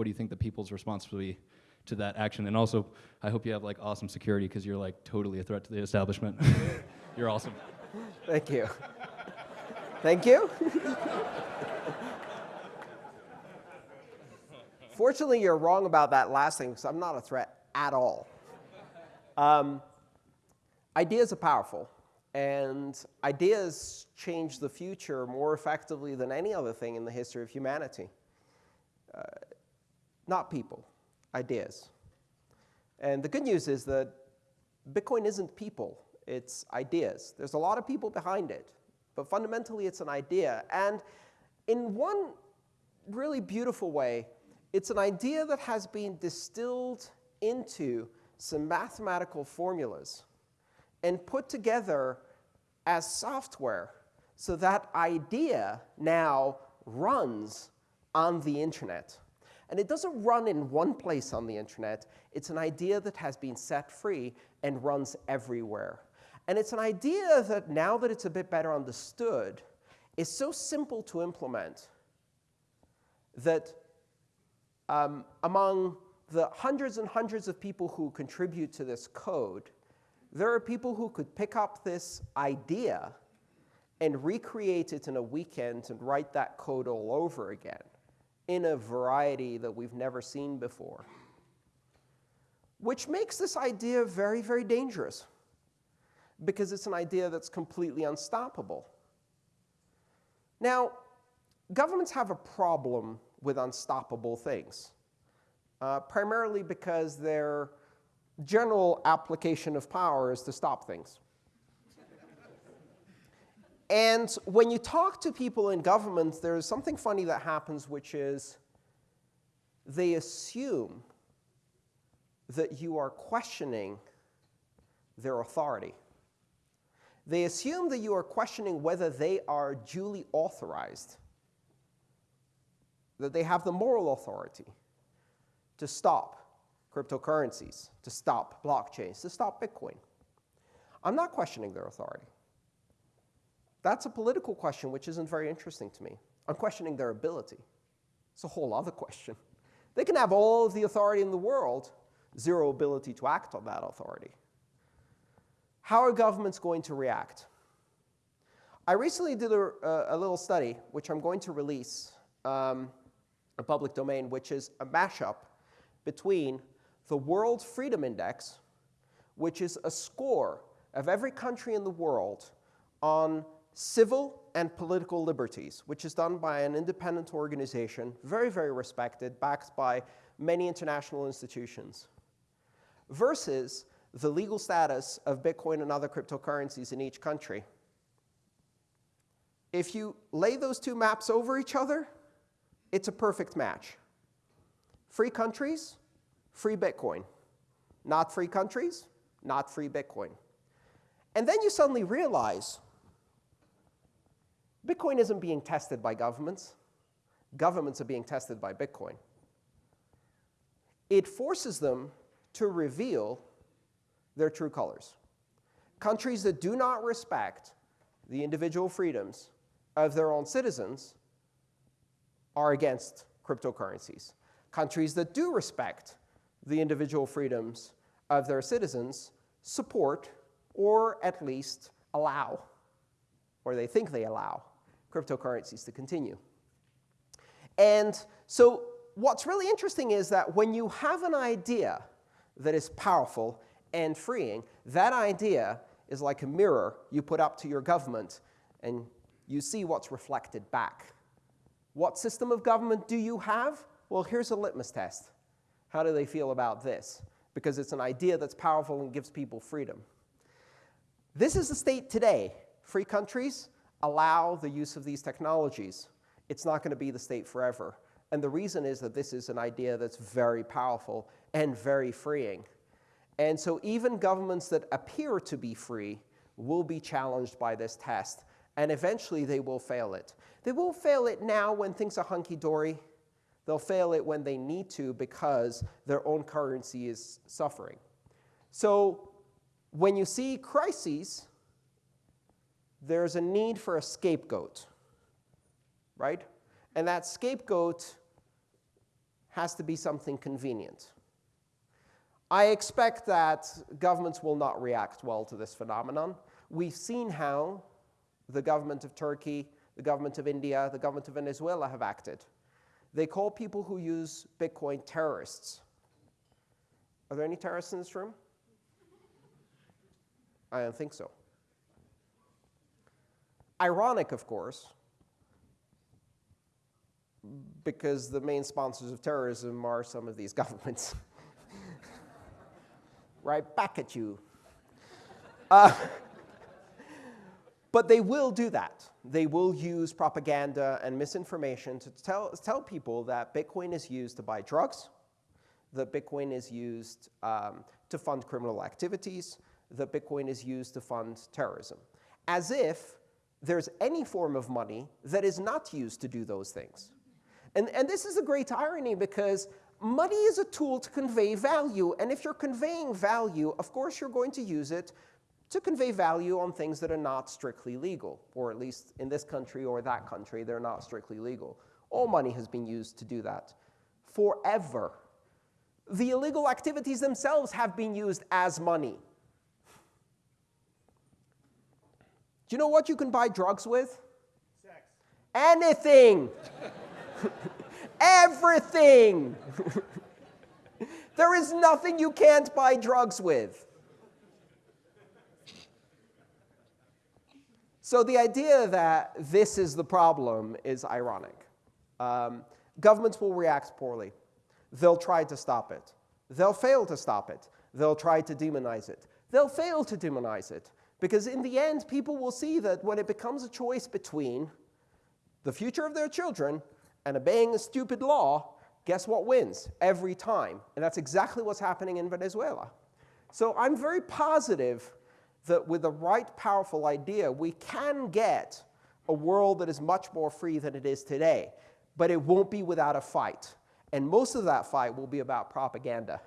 what do you think the people's response will be to that action? And also, I hope you have like awesome security because you're like totally a threat to the establishment. you're awesome. Thank you. Thank you. Fortunately, you're wrong about that last thing because I'm not a threat at all. Um, ideas are powerful, and ideas change the future more effectively than any other thing in the history of humanity. Uh, not people, ideas. And the good news is that Bitcoin isn't people, it's ideas. There's a lot of people behind it, but fundamentally it's an idea. And in one really beautiful way, it's an idea that has been distilled into some mathematical formulas and put together as software so that idea now runs on the internet. And it doesn't run in one place on the internet. It's an idea that has been set free and runs everywhere. And it's an idea that, now that it's a bit better understood, is so simple to implement that um, among the hundreds and hundreds of people who contribute to this code, there are people who could pick up this idea and recreate it in a weekend and write that code all over again in a variety that we've never seen before, which makes this idea very, very dangerous because it's an idea that's completely unstoppable. Now, governments have a problem with unstoppable things, uh, primarily because their general application of power is to stop things. And when you talk to people in governments, there's something funny that happens, which is they assume that you are questioning their authority. They assume that you are questioning whether they are duly authorized that they have the moral authority to stop cryptocurrencies, to stop blockchains, to stop Bitcoin. I'm not questioning their authority. That's a political question which isn't very interesting to me. I'm questioning their ability. It's a whole other question. They can have all of the authority in the world, zero ability to act on that authority. How are governments going to react? I recently did a, a little study, which I'm going to release um, a public domain, which is a mashup between the World Freedom Index, which is a score of every country in the world on civil and political liberties, which is done by an independent organization, very, very respected, backed by many international institutions, versus the legal status of Bitcoin and other cryptocurrencies in each country. If you lay those two maps over each other, it's a perfect match. Free countries, free Bitcoin. Not free countries, not free Bitcoin. And then you suddenly realize Bitcoin isn't being tested by governments. Governments are being tested by Bitcoin. It forces them to reveal their true colors. Countries that do not respect the individual freedoms of their own citizens are against cryptocurrencies. Countries that do respect the individual freedoms of their citizens support or at least allow, or they think they allow, cryptocurrencies to continue. And so what's really interesting is that when you have an idea that is powerful and freeing, that idea is like a mirror you put up to your government, and you see what's reflected back. What system of government do you have? Well, here's a litmus test. How do they feel about this? Because it's an idea that's powerful and gives people freedom. This is the state today. Free countries allow the use of these technologies. It's not going to be the state forever. And the reason is that this is an idea that's very powerful and very freeing. And so even governments that appear to be free will be challenged by this test and eventually they will fail it. They will fail it now when things are hunky-dory. They'll fail it when they need to because their own currency is suffering. So when you see crises, there's a need for a scapegoat, right? And that scapegoat has to be something convenient. I expect that governments will not react well to this phenomenon. We've seen how the government of Turkey, the government of India, the government of Venezuela have acted. They call people who use Bitcoin terrorists. Are there any terrorists in this room? I don't think so. Ironic, of course, because the main sponsors of terrorism are some of these governments. right back at you. Uh, but they will do that. They will use propaganda and misinformation to tell, tell people that Bitcoin is used to buy drugs, that Bitcoin is used um, to fund criminal activities, that Bitcoin is used to fund terrorism, as if there's any form of money that is not used to do those things. And, and this is a great irony because money is a tool to convey value. And if you're conveying value, of course you're going to use it to convey value on things that are not strictly legal, or at least in this country or that country, they're not strictly legal. All money has been used to do that forever. The illegal activities themselves have been used as money. Do you know what you can buy drugs with? Sex. Anything. Everything. there is nothing you can't buy drugs with. So the idea that this is the problem is ironic. Um, governments will react poorly. They'll try to stop it. They'll fail to stop it. They'll try to demonize it. They'll fail to demonize it. Because in the end, people will see that when it becomes a choice between the future of their children and obeying a stupid law, guess what wins every time? And that's exactly what's happening in Venezuela. So I'm very positive that with the right powerful idea, we can get a world that is much more free than it is today. But it won't be without a fight. And most of that fight will be about propaganda.